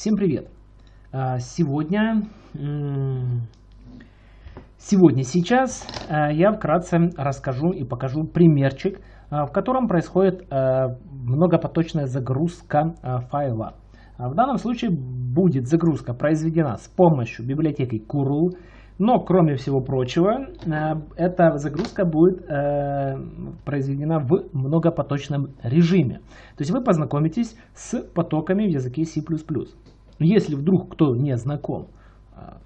Всем привет! А, сегодня, сегодня, сейчас а, я вкратце расскажу и покажу примерчик, а, в котором происходит многопоточная загрузка файла. В данном случае будет загрузка произведена с помощью библиотеки Curl, но, кроме всего прочего, эта загрузка будет произведена в многопоточном режиме. То есть вы познакомитесь с потоками в языке C++. Если вдруг кто не знаком, а,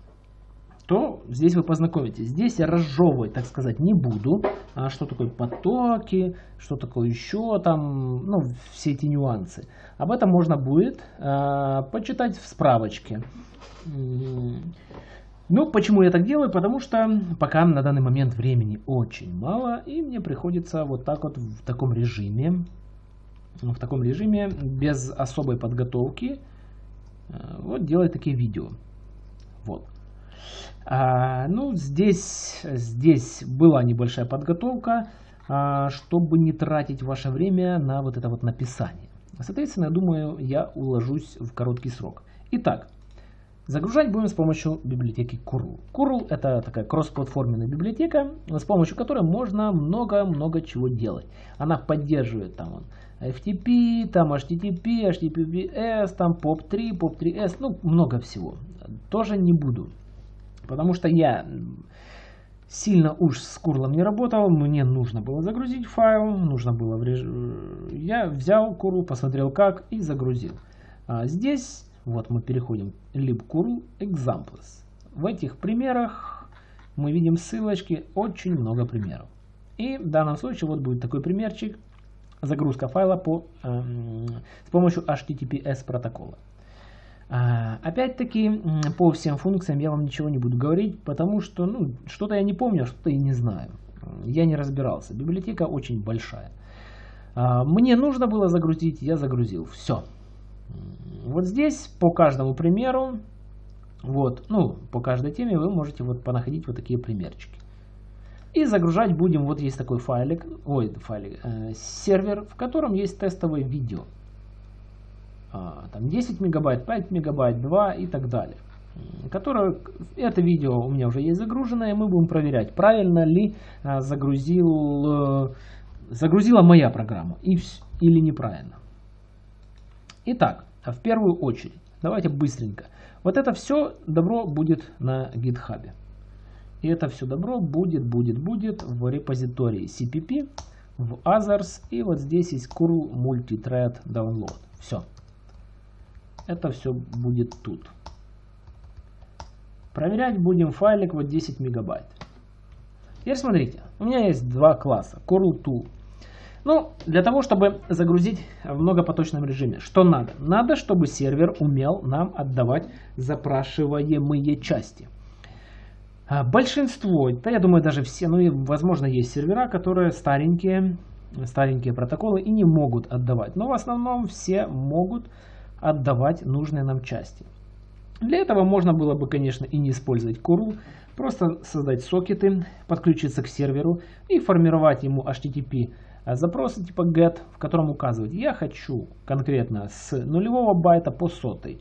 то здесь вы познакомитесь. Здесь я разжевывать, так сказать, не буду. А что такое потоки, что такое еще там, ну, все эти нюансы. Об этом можно будет а, почитать в справочке. Ну, почему я так делаю? Потому что пока на данный момент времени очень мало, и мне приходится вот так вот в таком режиме, в таком режиме, без особой подготовки, Э, вот делать такие видео. Вот. А, ну, здесь, здесь была небольшая подготовка, а, чтобы не тратить ваше время на вот это вот написание. Соответственно, думаю, я уложусь в короткий срок. Итак, загружать будем с помощью библиотеки Curl. Curl это такая кроссплатформенная библиотека, с помощью которой можно много-много чего делать. Она поддерживает там FTP, там HTTP, HTTPS, там POP3, POP3S, ну много всего. Тоже не буду, потому что я сильно уж с курлом не работал, мне нужно было загрузить файл, нужно было реж... я взял курл, посмотрел как и загрузил. А здесь вот мы переходим libcurl examples. В этих примерах мы видим ссылочки, очень много примеров. И в данном случае вот будет такой примерчик загрузка файла по, с помощью HTTPS протокола. А, Опять-таки, по всем функциям я вам ничего не буду говорить, потому что ну, что-то я не помню, что-то я не знаю. Я не разбирался. Библиотека очень большая. А, мне нужно было загрузить, я загрузил. Все. Вот здесь по каждому примеру, вот, ну, по каждой теме вы можете вот понаходить вот такие примерчики. И загружать будем, вот есть такой файлик, ой, файлик, э, сервер, в котором есть тестовое видео. А, там 10 мегабайт, 5 мегабайт, 2 и так далее. Которое, это видео у меня уже есть загруженное, мы будем проверять, правильно ли а, загрузил, э, загрузила моя программа и, или неправильно. Итак, в первую очередь, давайте быстренько. Вот это все добро будет на гитхабе. И это все добро будет, будет, будет в репозитории CPP, в others. И вот здесь есть curl multithread download. Все. Это все будет тут. Проверять будем файлик вот 10 мегабайт. Теперь смотрите, у меня есть два класса, curl tool. Ну, для того, чтобы загрузить в многопоточном режиме, что надо? Надо, чтобы сервер умел нам отдавать запрашиваемые части. А, большинство, да я думаю даже все, ну и возможно есть сервера, которые старенькие, старенькие протоколы и не могут отдавать. Но в основном все могут отдавать нужные нам части. Для этого можно было бы, конечно, и не использовать curl, просто создать сокеты, подключиться к серверу и формировать ему HTTP запросы типа get, в котором указывать, я хочу конкретно с нулевого байта по сотый,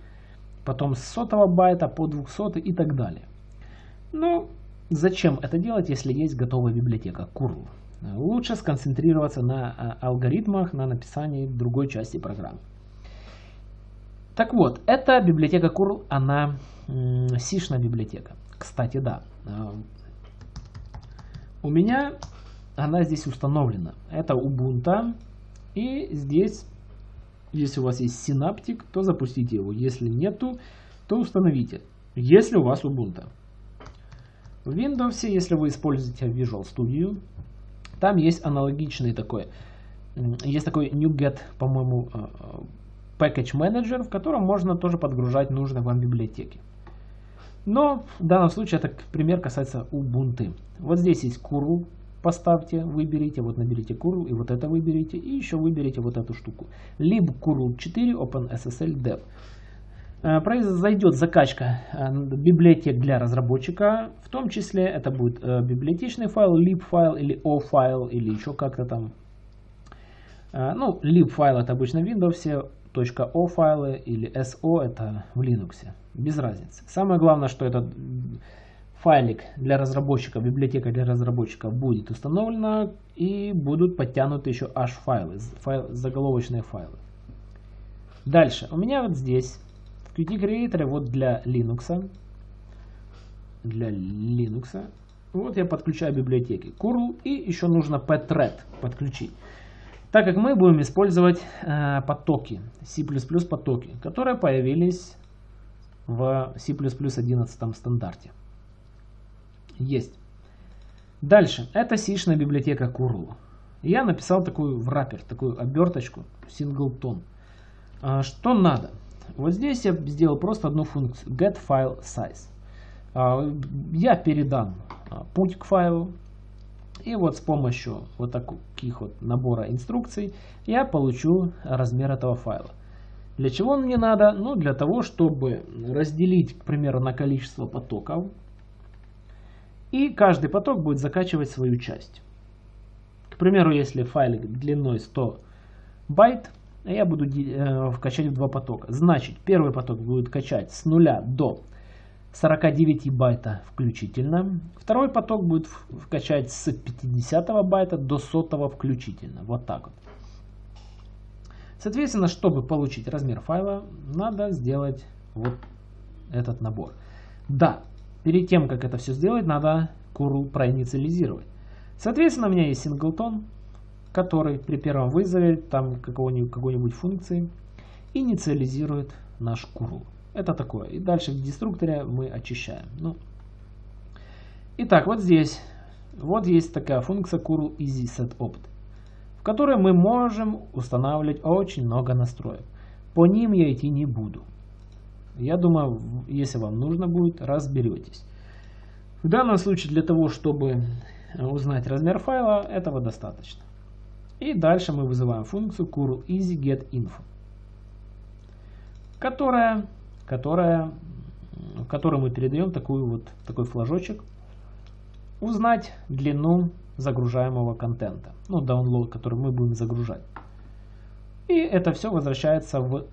потом с сотого байта по 200 и так далее. Но зачем это делать, если есть готовая библиотека curl? Лучше сконцентрироваться на а, алгоритмах, на написании другой части программы. Так вот, эта библиотека curl, она сишная библиотека. Кстати, да. А, у меня она здесь установлена. Это Ubuntu. И здесь, если у вас есть синаптик, то запустите его. Если нету, то установите. Если у вас Ubuntu. В Windows, если вы используете Visual Studio, там есть аналогичный такой, есть такой NuGet, по-моему, э, э, Package Manager, в котором можно тоже подгружать нужные вам библиотеки. Но в данном случае это пример касается Ubuntu. Вот здесь есть curl, поставьте, выберите, вот наберите curl и вот это выберите, и еще выберите вот эту штуку. Lib curl 4 OpenSSL Dev. Э, произойдет закачка э, библиотек для разработчика, в том числе это будет э, библиотечный файл, lib файл или o файл или еще как-то там. Ну, lib файл это обычно в Windows, .o файлы или .so это в Linux. Без разницы. Самое главное, что этот файлик для разработчиков, библиотека для разработчиков будет установлена и будут подтянуты еще H-файлы, файл, заголовочные файлы. Дальше. У меня вот здесь Qt Creator вот для Linux. Для Linux. Вот я подключаю библиотеки curl и еще нужно pthread подключить. Так как мы будем использовать э, потоки, C++ потоки, которые появились в C++ 11 стандарте. Есть. Дальше. Это сишная библиотека curl. Я написал такую враппер, такую оберточку, singleton. А, что надо? Вот здесь я сделал просто одну функцию get file size. А, я передам а, путь к файлу. И вот с помощью вот таких вот набора инструкций я получу размер этого файла. Для чего он мне надо? Ну, для того, чтобы разделить, к примеру, на количество потоков. И каждый поток будет закачивать свою часть. К примеру, если файлик длиной 100 байт, я буду э, качать в два потока. Значит, первый поток будет качать с 0 до 49 байта включительно. Второй поток будет качать с 50 байта до 100 включительно. Вот так вот. Соответственно, чтобы получить размер файла, надо сделать вот этот набор. Да, перед тем, как это все сделать, надо curl проинициализировать. Соответственно, у меня есть singleton, который при первом вызове там какой-нибудь какой функции инициализирует наш curl. Это такое. И дальше в деструкторе мы очищаем. Ну. Итак, вот здесь. Вот есть такая функция curl easy set opt, в которой мы можем устанавливать очень много настроек. По ним я идти не буду. Я думаю, если вам нужно будет, разберетесь. В данном случае для того, чтобы узнать размер файла, этого достаточно. И дальше мы вызываем функцию curl easy get info, которая которая, в которой мы передаем такую вот, такой флажочек. Узнать длину загружаемого контента. Ну, download, который мы будем загружать. И это все возвращается в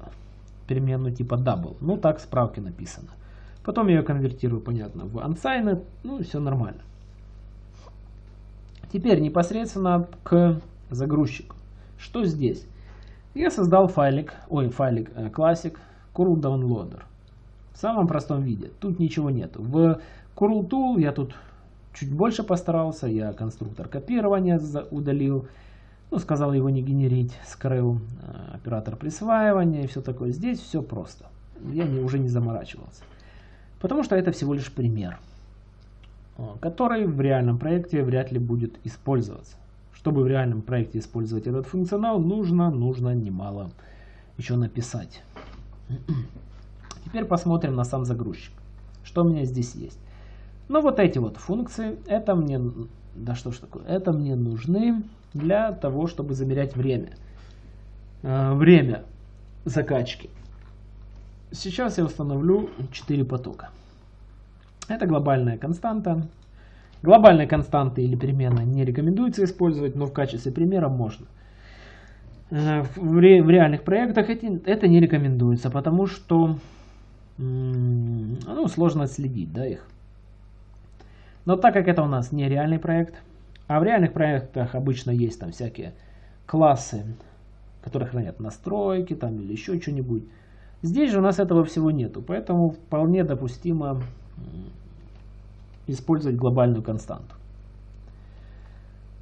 переменную типа double. Ну, так в справке написано. Потом я ее конвертирую, понятно, в unsigned. Ну, все нормально. Теперь непосредственно к загрузчику. Что здесь? Я создал файлик, ой, файлик э, Classic Curl Downloader. В самом простом виде. Тут ничего нет. В Curl Tool я тут чуть больше постарался. Я конструктор копирования удалил. Ну, сказал его не генерить. Скрыл э, оператор присваивания и все такое. Здесь все просто. Я не, уже не заморачивался. Потому что это всего лишь пример, э, который в реальном проекте вряд ли будет использоваться. Чтобы в реальном проекте использовать этот функционал, нужно, нужно немало еще написать. Теперь посмотрим на сам загрузчик. Что у меня здесь есть? Ну вот эти вот функции, это мне, да что ж такое, это мне нужны для того, чтобы замерять время. Э, время закачки. Сейчас я установлю 4 потока. Это глобальная константа. Глобальные константы или переменные не рекомендуется использовать, но в качестве примера можно. Э, в, ре, в реальных проектах это не рекомендуется, потому что ну, сложно отследить да, их. Но так как это у нас не реальный проект, а в реальных проектах обычно есть там всякие классы, которые хранят настройки там или еще что-нибудь. Здесь же у нас этого всего нету, поэтому вполне допустимо использовать глобальную константу.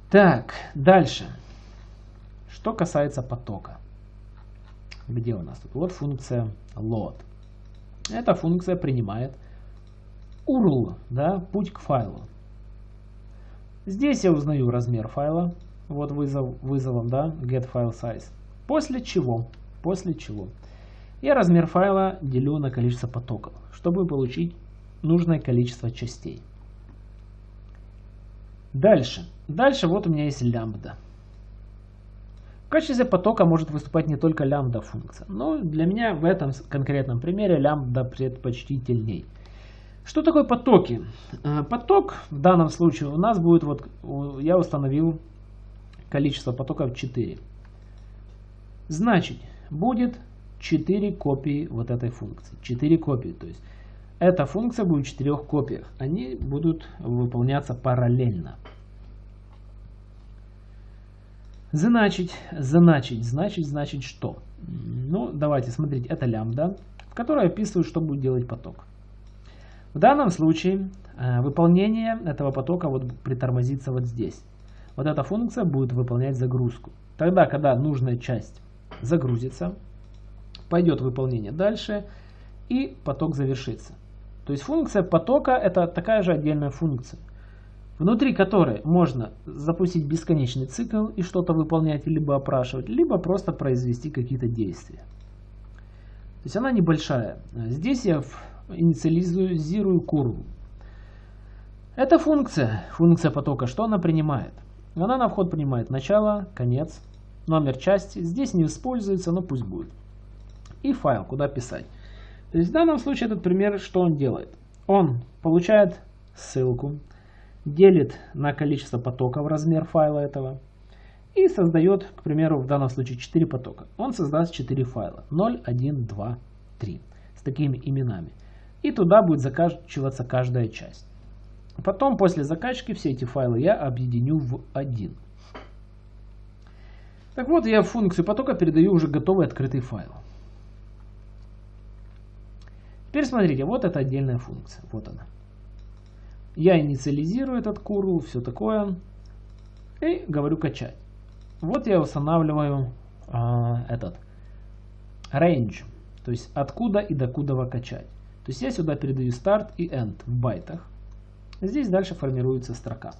Так, дальше. Что касается потока. Где у нас тут? Вот функция load. Эта функция принимает URL, да, путь к файлу. Здесь я узнаю размер файла, вот вызов, вызовом, да, get file size. После чего, после чего я размер файла делю на количество потоков, чтобы получить нужное количество частей. Дальше. Дальше вот у меня есть лямбда. В качестве потока может выступать не только лямбда функция, но для меня в этом конкретном примере лямбда предпочтительней. Что такое потоки? Э, поток в данном случае у нас будет, вот я установил количество потоков 4. Значит, будет 4 копии вот этой функции. 4 копии. То есть эта функция будет в 4 копиях. Они будут выполняться параллельно. Значить, значить, значить, значит что? Ну, давайте смотрите, это лямбда, в которой описываю, что будет делать поток. В данном случае э, выполнение этого потока вот притормозится вот здесь. Вот эта функция будет выполнять загрузку. Тогда, когда нужная часть загрузится, пойдет выполнение дальше и поток завершится. То есть функция потока это такая же отдельная функция внутри которой можно запустить бесконечный цикл и что-то выполнять, либо опрашивать, либо просто произвести какие-то действия. То есть она небольшая. Здесь я инициализирую курву. Эта функция, функция потока, что она принимает? Она на вход принимает начало, конец, номер части. Здесь не используется, но пусть будет. И файл, куда писать. То есть в данном случае этот пример, что он делает? Он получает ссылку, делит на количество потоков размер файла этого и создает, к примеру, в данном случае 4 потока. Он создаст 4 файла 0, 1, 2, 3 с такими именами. И туда будет закачиваться каждая часть. Потом, после закачки, все эти файлы я объединю в один. Так вот, я в функцию потока передаю уже готовый открытый файл. Теперь смотрите, вот это отдельная функция. Вот она. Я инициализирую этот curl, все такое. И говорю качать. Вот я устанавливаю а, этот range. То есть откуда и докуда качать. То есть я сюда передаю start и end в байтах. Здесь дальше формируется строка.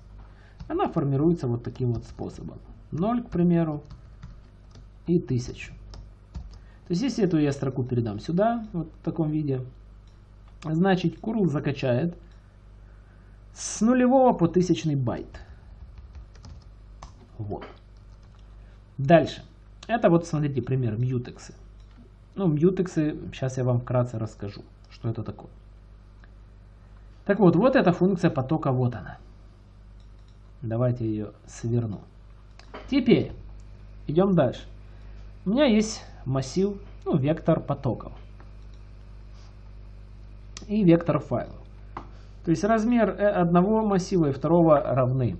Она формируется вот таким вот способом. 0, к примеру, и 1000. То есть если эту я строку передам сюда, вот в таком виде, значит curl закачает с нулевого по тысячный байт. Вот. Дальше. Это вот, смотрите, пример мьютексы. Ну, мьютексы, сейчас я вам вкратце расскажу, что это такое. Так вот, вот эта функция потока, вот она. Давайте ее сверну. Теперь, идем дальше. У меня есть массив, ну, вектор потоков. И вектор файлов. То есть размер э, одного массива и второго равны.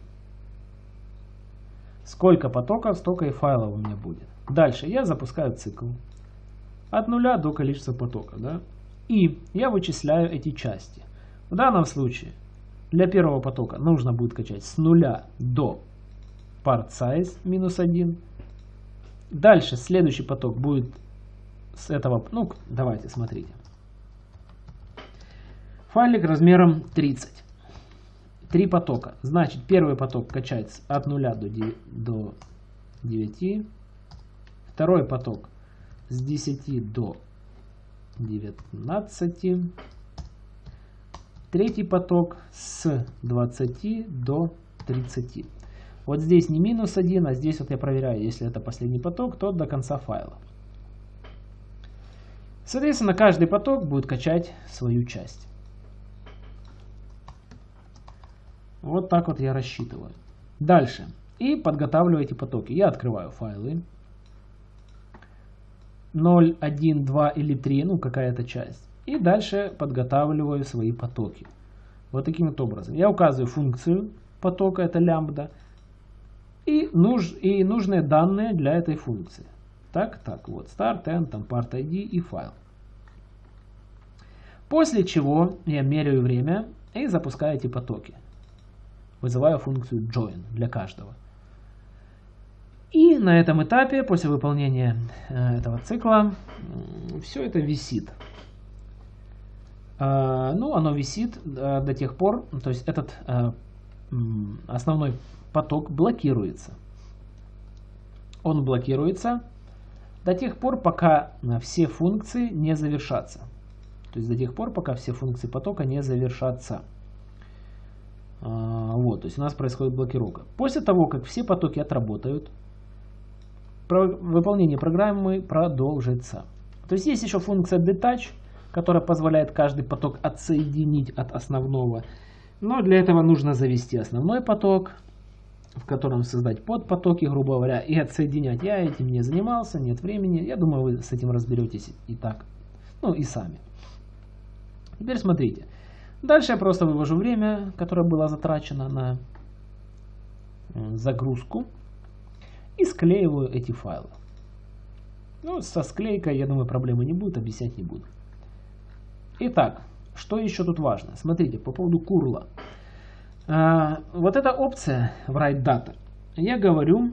Сколько потоков, столько и файлов у меня будет. Дальше я запускаю цикл. От нуля до количества потока. Да? И я вычисляю эти части. В данном случае для первого потока нужно будет качать с нуля до part size минус 1. Дальше следующий поток будет с этого, ну давайте смотрите. Файлик размером 30. Три потока. Значит, первый поток качается от 0 до 9, до 9. Второй поток с 10 до 19. Третий поток с 20 до 30. Вот здесь не минус 1, а здесь вот я проверяю, если это последний поток, то до конца файла. Соответственно, каждый поток будет качать свою часть. Вот так вот я рассчитываю. Дальше. И подготавливаю эти потоки. Я открываю файлы. 0, 1, 2 или 3, ну какая-то часть. И дальше подготавливаю свои потоки. Вот таким вот образом. Я указываю функцию потока, это лямбда. И, нуж, и нужные данные для этой функции. Так, так, вот start, end, там part ID и файл. После чего я меряю время и запускаю эти потоки вызываю функцию join для каждого. И на этом этапе, после выполнения э, этого цикла, все это висит. Э, ну, оно висит э, до тех пор, то есть этот основной поток блокируется. Он блокируется до тех пор, пока все функции не завершатся. То есть до тех пор, пока все функции потока не завершатся. А, вот, то есть у нас происходит блокировка. После того, как все потоки отработают, выполнение программы продолжится. То есть есть еще функция detach, которая позволяет каждый поток отсоединить от основного. Но для этого нужно завести основной поток, в котором создать подпотоки, грубо говоря, и отсоединять. Я этим не занимался, нет времени. Я думаю, вы с этим разберетесь и так. Ну и сами. Теперь смотрите. Дальше я просто вывожу время, которое было затрачено на загрузку. И склеиваю эти файлы. Ну, со склейкой, я думаю, проблемы не будет, объяснять не буду. Итак, что еще тут важно? Смотрите, по поводу курла. А, вот эта опция write data. Я говорю,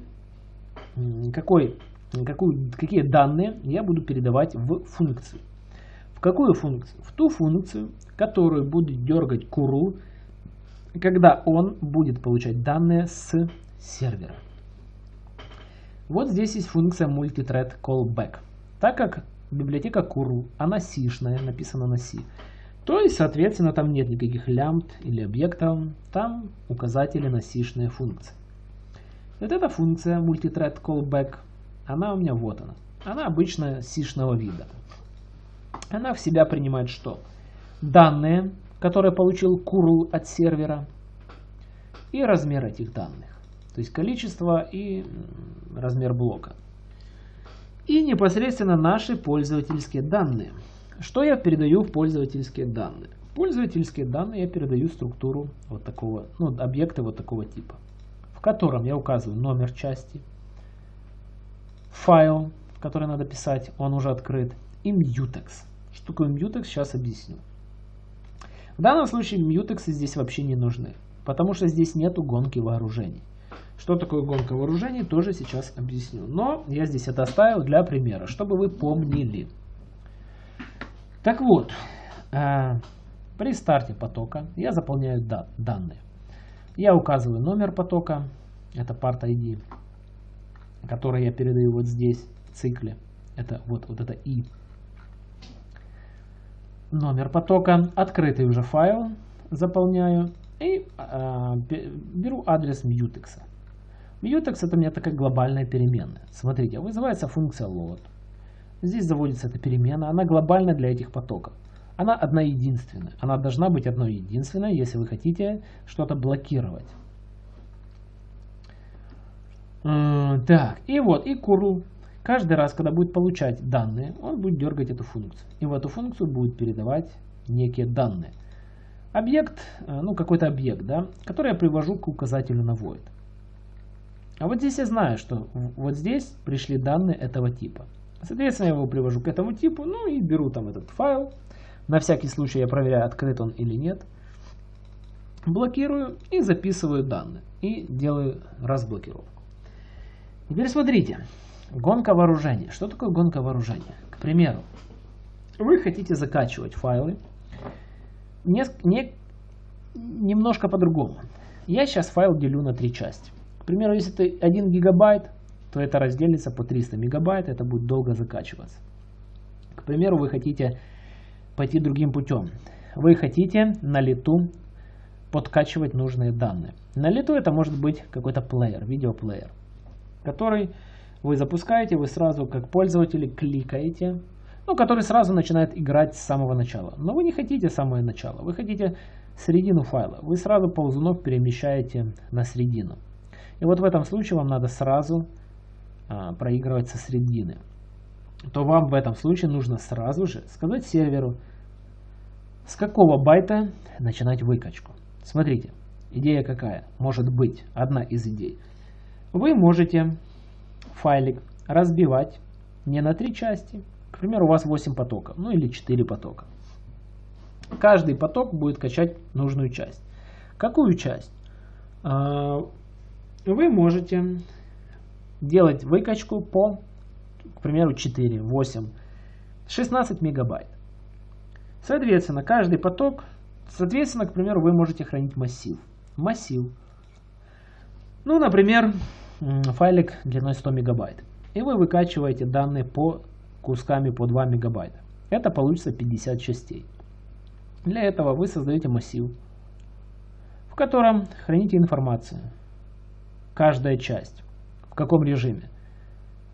какой, какую, какие данные я буду передавать в функцию. В какую функцию? В ту функцию, которую будет дергать curl, когда он будет получать данные с сервера. Вот здесь есть функция multithread callback. Так как библиотека curl, она сишная, написана на C, то есть, соответственно, там нет никаких лямбд или объектов, там указатели на сишные функции. Вот эта функция multithread callback, она у меня вот она. Она обычно сишного вида. Она в себя принимает что? Данные, которые получил curl от сервера, и размер этих данных. То есть количество и размер блока. И непосредственно наши пользовательские данные. Что я передаю в пользовательские данные? В пользовательские данные я передаю структуру вот такого, ну, объекта вот такого типа, в котором я указываю номер части, файл, который надо писать, он уже открыт, и mutex. Что такое mutex, сейчас объясню. В данном случае mutex здесь вообще не нужны, потому что здесь нету гонки вооружений. Что такое гонка вооружений, тоже сейчас объясню. Но я здесь это оставил для примера, чтобы вы помнили. Так вот, э, при старте потока я заполняю да, данные. Я указываю номер потока, это part ID, который я передаю вот здесь в цикле. Это вот, вот это i. Номер потока, открытый уже файл заполняю и э, беру адрес mutex. Mutex это у меня такая глобальная переменная. Смотрите, вызывается функция load. Здесь заводится эта перемена, она глобальна для этих потоков. Она одна единственная. Она должна быть одной единственной, если вы хотите что-то блокировать. Так, и вот, и curl. Каждый раз, когда будет получать данные, он будет дергать эту функцию. И в эту функцию будет передавать некие данные. Объект, э, ну какой-то объект, да, который я привожу к указателю на void. А вот здесь я знаю, что вот здесь пришли данные этого типа. Соответственно, я его привожу к этому типу, ну и беру там этот файл. На всякий случай я проверяю, открыт он или нет. Блокирую и записываю данные. И делаю разблокировку. Теперь смотрите. Гонка вооружения. Что такое гонка вооружения? К примеру, вы хотите закачивать файлы не, не, немножко по-другому. Я сейчас файл делю на три части. К примеру, если это 1 гигабайт, то это разделится по 300 мегабайт, это будет долго закачиваться. К примеру, вы хотите пойти другим путем. Вы хотите на лету подкачивать нужные данные. На лету это может быть какой-то плеер, видеоплеер, который вы запускаете, вы сразу как пользователи кликаете, ну, который сразу начинает играть с самого начала. Но вы не хотите самое начало, вы хотите середину файла. Вы сразу ползунок перемещаете на середину. И вот в этом случае вам надо сразу а, проигрывать со средины. То вам в этом случае нужно сразу же сказать серверу, с какого байта начинать выкачку. Смотрите, идея какая? Может быть, одна из идей. Вы можете файлик разбивать не на три части. К примеру, у вас 8 потоков, ну или 4 потока. Каждый поток будет качать нужную часть. Какую часть? А, вы можете делать выкачку по, к примеру, 4, 8, 16 мегабайт. Соответственно, каждый поток, соответственно, к примеру, вы можете хранить массив. Массив. Ну, например, файлик длиной 100 мегабайт. И вы выкачиваете данные по кусками по 2 мегабайта. Это получится 50 частей. Для этого вы создаете массив, в котором храните информацию каждая часть. В каком режиме?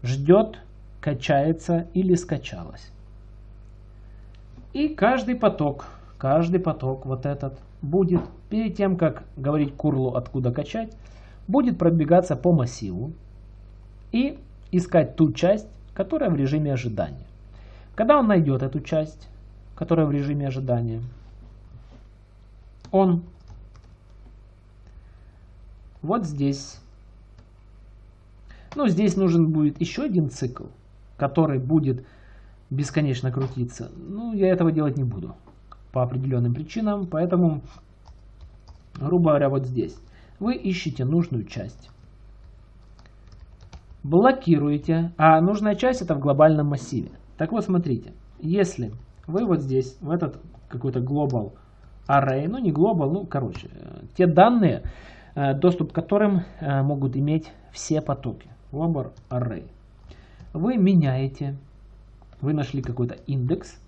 Ждет, качается или скачалась. И каждый поток, каждый поток вот этот будет, перед тем, как говорить курлу откуда качать, будет пробегаться по массиву и искать ту часть, которая в режиме ожидания. Когда он найдет эту часть, которая в режиме ожидания, он вот здесь, ну здесь нужен будет еще один цикл, который будет бесконечно крутиться. Ну, я этого делать не буду по определенным причинам, поэтому, грубо говоря, вот здесь вы ищете нужную часть. Блокируете, а нужная часть это в глобальном массиве. Так вот, смотрите, если вы вот здесь, в этот какой-то global array, ну не global, ну короче, те данные, э, доступ к которым э, могут иметь все потоки, global array, вы меняете, вы нашли какой-то индекс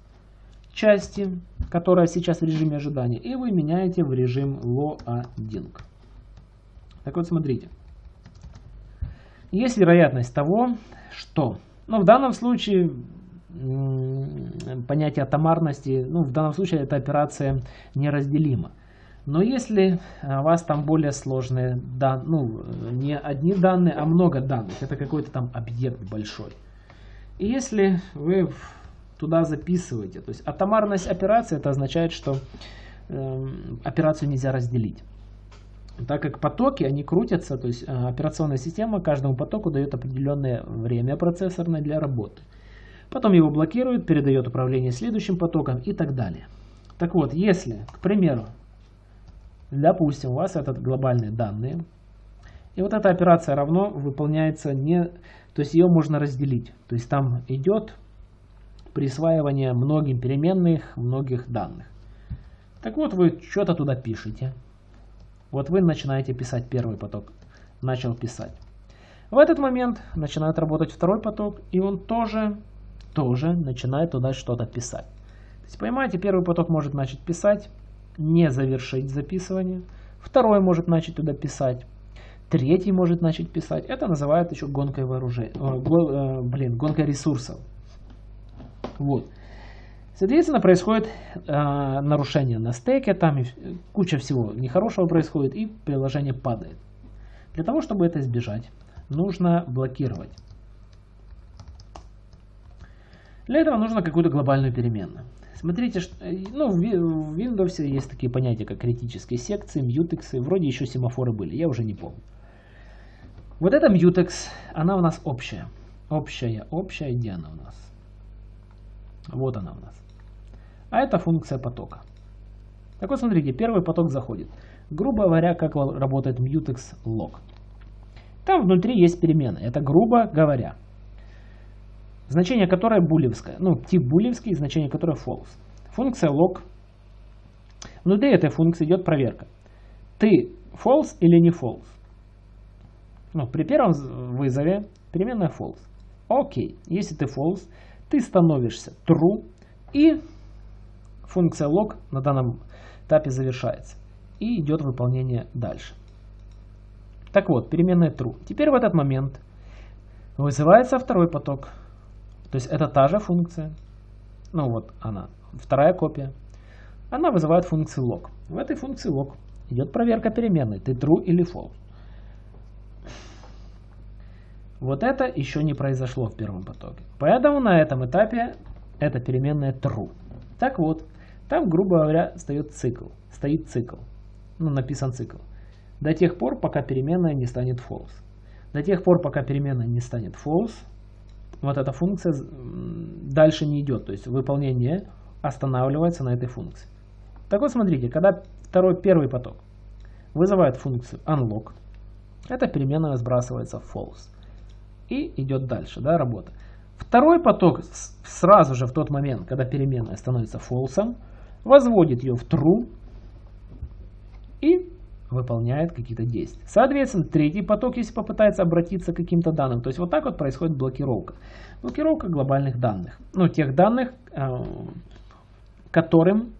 части, которая сейчас в режиме ожидания, и вы меняете в режим loading. Так вот, смотрите. Есть вероятность того, что, ну, в данном случае понятие атомарности, ну, в данном случае эта операция неразделима. Но если у вас там более сложные данные, ну, не одни данные, а много данных, это какой-то там объект большой. И если вы туда записываете, то есть атомарность операции, это означает, что э, операцию нельзя разделить так как потоки, они крутятся, то есть э, операционная система каждому потоку дает определенное время процессорное для работы. Потом его блокирует, передает управление следующим потоком и так далее. Так вот, если, к примеру, допустим, у вас этот глобальные данные, и вот эта операция равно выполняется не, то есть ее можно разделить. То есть там идет присваивание многим переменных, многих данных. Так вот, вы что-то туда пишете. Вот вы начинаете писать первый поток. Начал писать. В этот момент начинает работать второй поток, и он тоже, тоже начинает туда что-то писать. То есть, понимаете, первый поток может начать писать, не завершить записывание. Второй может начать туда писать. Третий может начать писать. Это называют еще гонкой вооружения. Э, блин, гонкой ресурсов. Вот. Соответственно, происходит э, нарушение на стеке, там куча всего нехорошего происходит, и приложение падает. Для того, чтобы это избежать, нужно блокировать. Для этого нужно какую-то глобальную переменную. Смотрите, что, ну, в Windows есть такие понятия, как критические секции, мьютексы, вроде еще семафоры были, я уже не помню. Вот эта mutex, она у нас общая. Общая, общая, где она у нас? Вот она у нас. А это функция потока. Так вот, смотрите, первый поток заходит. Грубо говоря, как работает mutex log. Там внутри есть перемены. Это грубо говоря. Значение которой булевское. Ну, тип булевский, значение которой false. Функция log. Внутри этой функции идет проверка. Ты false или не false? Ну, при первом вызове переменная false. Окей, если ты false, ты становишься true и функция log на данном этапе завершается. И идет выполнение дальше. Так вот, переменная true. Теперь в этот момент вызывается второй поток. То есть это та же функция. Ну вот она, вторая копия. Она вызывает функцию log. В этой функции log идет проверка переменной. Ты true или false. Вот это еще не произошло в первом потоке. Поэтому на этом этапе эта переменная true. Так вот, там, грубо говоря, стоит цикл. Стоит цикл. Ну, написан цикл. До тех пор, пока переменная не станет false. До тех пор, пока переменная не станет false, вот эта функция дальше не идет. То есть выполнение останавливается на этой функции. Так вот, смотрите, когда второй, первый поток вызывает функцию unlock, эта переменная сбрасывается false. И идет дальше, да, работа. Второй поток сразу же в тот момент, когда переменная становится false, возводит ее в true и выполняет какие-то действия. Соответственно, третий поток, если попытается обратиться к каким-то данным, то есть вот так вот происходит блокировка. Блокировка глобальных данных. Ну, тех данных, э, которым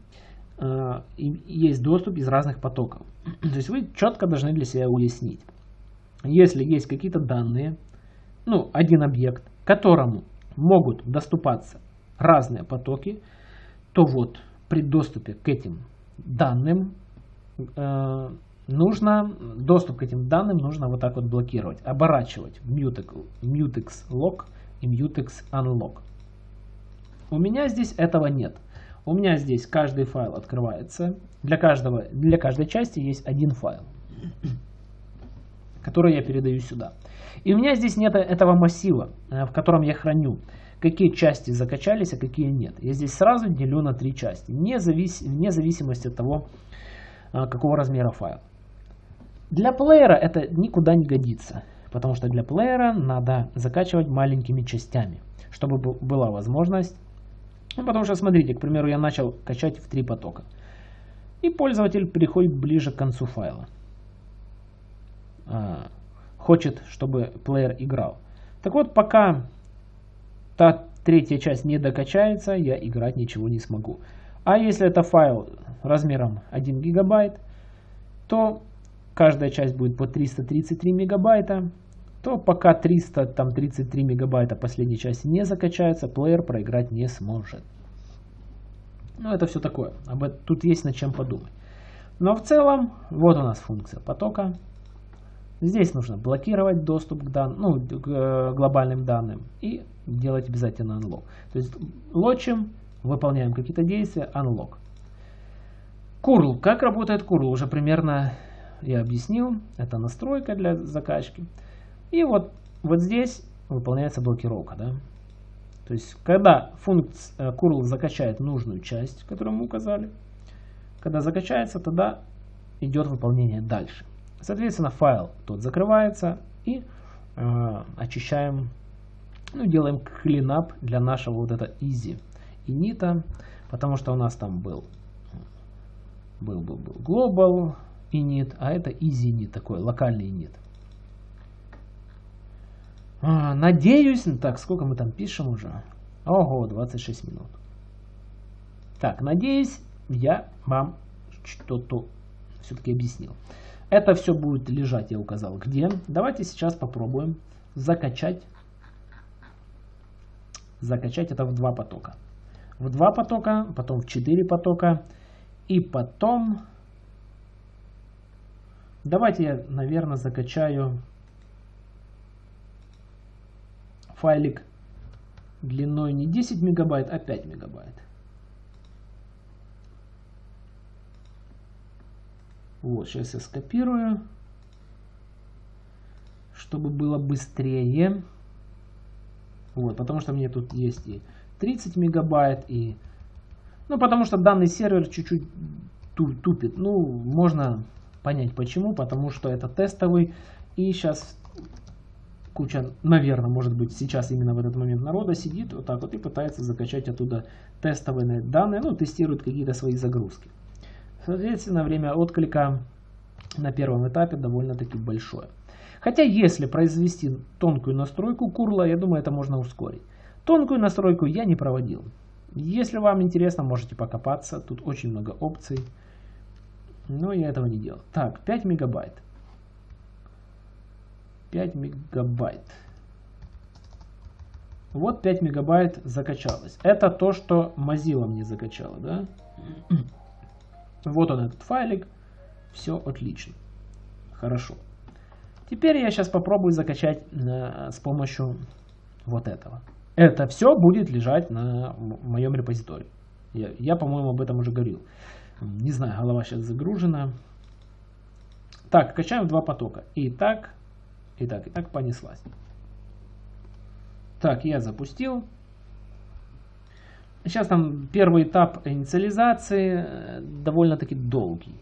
э, есть доступ из разных потоков. То есть вы четко должны для себя уяснить. Если есть какие-то данные, ну, один объект, которому могут доступаться разные потоки, то вот при доступе к этим данным э, нужно, доступ к этим данным нужно вот так вот блокировать, оборачивать в mutex, mutex lock и mutex unlock. У меня здесь этого нет. У меня здесь каждый файл открывается. Для, каждого, для каждой части есть один файл, который я передаю сюда. И у меня здесь нет этого массива, э, в котором я храню, какие части закачались, а какие нет. Я здесь сразу делю на три части, вне, завис... вне зависимости от того, э, какого размера файл. Для плеера это никуда не годится, потому что для плеера надо закачивать маленькими частями, чтобы была возможность ну, потому что, смотрите, к примеру, я начал качать в три потока. И пользователь переходит ближе к концу файла. А, хочет, чтобы плеер играл. Так вот, пока та третья часть не докачается, я играть ничего не смогу. А если это файл размером 1 гигабайт, то каждая часть будет по 333 мегабайта то пока 333 мегабайта последней части не закачается, плеер проиграть не сможет. Ну, это все такое. Об этом, тут есть над чем подумать. Но в целом, вот у нас функция потока. Здесь нужно блокировать доступ к, дан, ну, к э, глобальным данным и делать обязательно unlock. То есть лочим, выполняем какие-то действия, unlock. Curl. Как работает curl? Уже примерно я объяснил. Это настройка для закачки. И вот, вот здесь выполняется блокировка. Да? То есть, когда функция curl э, закачает нужную часть, которую мы указали, когда закачается, тогда идет выполнение дальше. Соответственно, файл тот закрывается и э, очищаем, ну, делаем cleanup для нашего вот это easy init, потому что у нас там был, был, был, был global init, а это easy init, такой локальный init. А, надеюсь, ну так, сколько мы там пишем уже? Ого, 26 минут. Так, надеюсь, я вам что-то все-таки объяснил. Это все будет лежать, я указал, где. Давайте сейчас попробуем закачать. Закачать это в два потока. В два потока, потом в четыре потока. И потом... Давайте я, наверное, закачаю файлик длиной не 10 мегабайт, а 5 мегабайт. Вот, сейчас я скопирую, чтобы было быстрее. Вот, потому что мне тут есть и 30 мегабайт, и... Ну, потому что данный сервер чуть-чуть тупит. Ну, можно понять почему, потому что это тестовый. И сейчас куча, наверное, может быть, сейчас именно в этот момент народа сидит вот так вот и пытается закачать оттуда тестовые данные, ну, тестирует какие-то свои загрузки. Соответственно, время отклика на первом этапе довольно-таки большое. Хотя, если произвести тонкую настройку курла, я думаю, это можно ускорить. Тонкую настройку я не проводил. Если вам интересно, можете покопаться. Тут очень много опций. Но я этого не делал. Так, 5 мегабайт. 5 мегабайт. Вот 5 мегабайт закачалось. Это то, что Mozilla мне закачала, да? Вот он этот файлик. Все отлично. Хорошо. Теперь я сейчас попробую закачать на, с помощью вот этого. Это все будет лежать на моем репозитории. Я, я по-моему, об этом уже говорил. Не знаю, голова сейчас загружена. Так, качаем два потока. Итак, Итак, и так понеслась. Так, я запустил. Сейчас там первый этап инициализации э, довольно-таки долгий.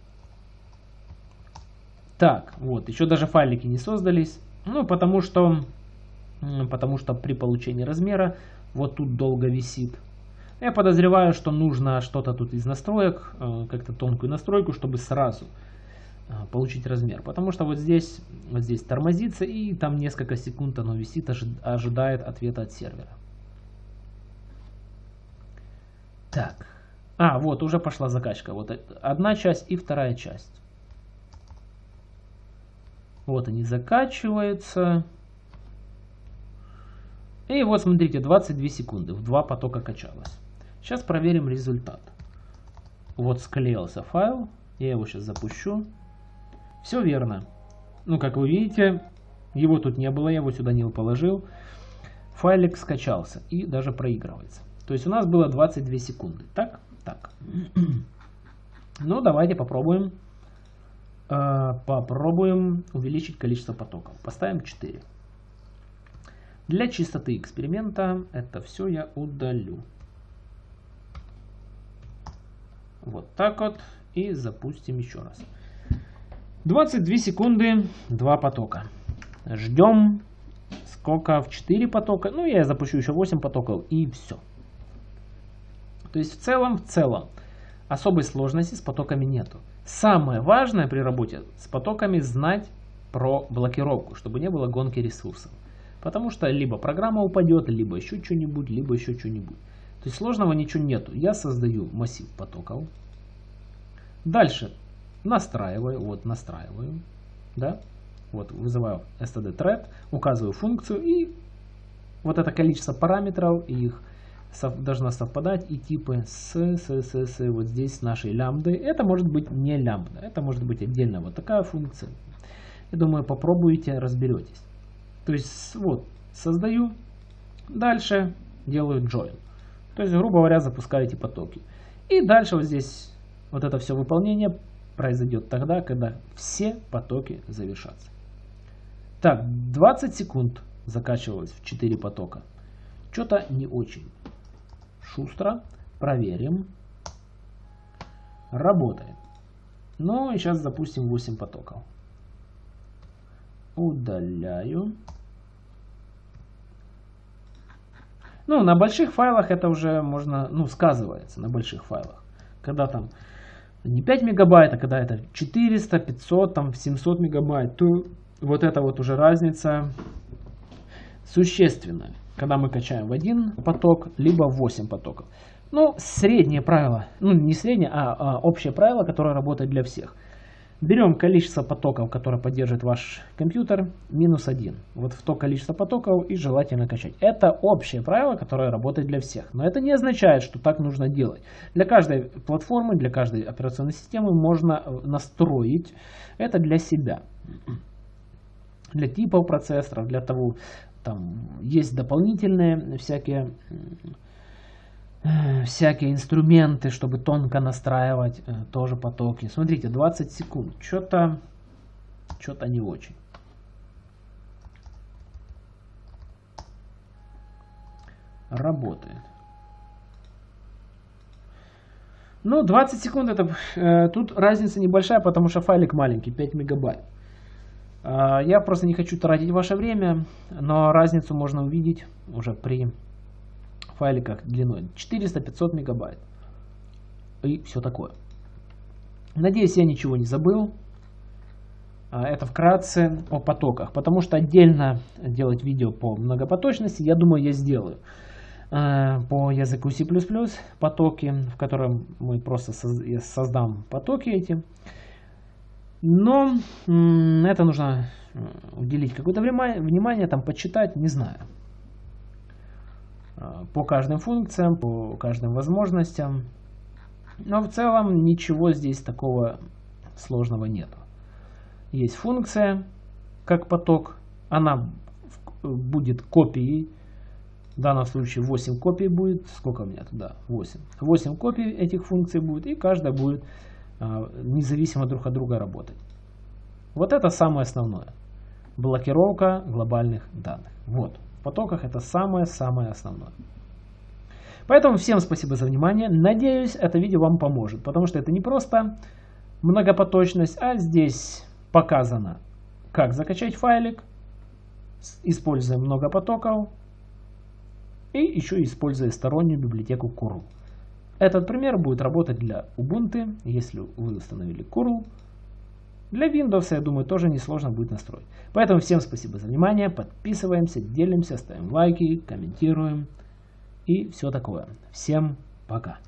Так, вот, еще даже файлики не создались. Ну, потому что, потому что при получении размера вот тут долго висит. Я подозреваю, что нужно что-то тут из настроек, э, как-то тонкую настройку, чтобы сразу а, получить размер. Потому что вот здесь, вот здесь тормозится и там несколько секунд оно висит, ожидает ответа от сервера. Так. А, вот уже пошла закачка. Вот одна часть и вторая часть. Вот они закачиваются. И вот смотрите, 22 секунды. В два потока качалось. Сейчас проверим результат. Вот склеился файл. Я его сейчас запущу. Все верно. Ну, как вы видите, его тут не было, я его сюда не положил. Файлик скачался и даже проигрывается. То есть у нас было 22 секунды. Так? Так. Ну, давайте попробуем. Э, попробуем увеличить количество потоков. Поставим 4. Для чистоты эксперимента это все я удалю. Вот так вот. И запустим еще раз. 22 секунды, 2 потока. Ждем. Сколько? В 4 потока. Ну, я запущу еще 8 потоков и все. То есть в целом, в целом, особой сложности с потоками нету. Самое важное при работе с потоками знать про блокировку, чтобы не было гонки ресурсов. Потому что либо программа упадет, либо еще что-нибудь, либо еще что-нибудь. То есть сложного ничего нету. Я создаю массив потоков. Дальше настраиваю, вот настраиваю, да, вот вызываю std thread, указываю функцию и вот это количество параметров и их должна совпадать и типы с, с, с, с вот здесь с нашей лямбдой. Это может быть не лямбда, это может быть отдельно вот такая функция. Я думаю, попробуйте, разберетесь. То есть вот создаю, дальше делаю join. То есть, грубо говоря, запускаю эти потоки. И дальше вот здесь вот это все выполнение произойдет тогда, когда все потоки завершатся. Так, 20 секунд закачивалось в 4 потока. Что-то не очень шустро. Проверим. Работает. Ну и сейчас запустим 8 потоков. Удаляю. Ну, на больших файлах это уже можно, ну, сказывается на больших файлах. Когда там не 5 мегабайт, а когда это 400, 500, там 700 мегабайт, то вот это вот уже разница существенная когда мы качаем в один поток, либо в 8 потоков. Ну, среднее правило, ну не среднее, а, а общее правило, которое работает для всех. Берем количество потоков, которое поддерживает ваш компьютер, минус 1. Вот в то количество потоков и желательно качать. Это общее правило, которое работает для всех. Но это не означает, что так нужно делать. Для каждой платформы, для каждой операционной системы можно э, настроить это для себя. Для типов процессоров, для того, там есть дополнительные всякие всякие инструменты, чтобы тонко настраивать э, тоже потоки. Смотрите, 20 секунд. Что-то что-то не очень. Работает. Ну, 20 секунд это э, тут разница небольшая, потому что файлик маленький, 5 мегабайт. А, я просто не хочу тратить ваше время, но разницу можно увидеть уже при файликах длиной 400-500 мегабайт. И все такое. Надеюсь, я ничего не забыл. А, это вкратце о потоках, потому что отдельно делать видео по многопоточности, я думаю, я сделаю. А, по языку C++ потоки, в котором мы просто создам потоки эти. Но это нужно э, уделить какое-то внимание, там почитать, не знаю. А, по каждым функциям, по каждым возможностям. Но в целом ничего здесь такого сложного нет. Есть функция, как поток. Она будет копией. В данном случае 8 копий будет. Сколько у меня туда? 8. 8 копий этих функций будет. И каждая будет независимо друг от друга работать. Вот это самое основное. Блокировка глобальных данных. Вот. В потоках это самое-самое основное. Поэтому всем спасибо за внимание. Надеюсь, это видео вам поможет. Потому что это не просто многопоточность, а здесь показано, как закачать файлик, используя много потоков и еще используя стороннюю библиотеку curl. Этот пример будет работать для Ubuntu, если вы установили curl. Для Windows, я думаю, тоже несложно будет настроить. Поэтому всем спасибо за внимание, подписываемся, делимся, ставим лайки, комментируем и все такое. Всем пока!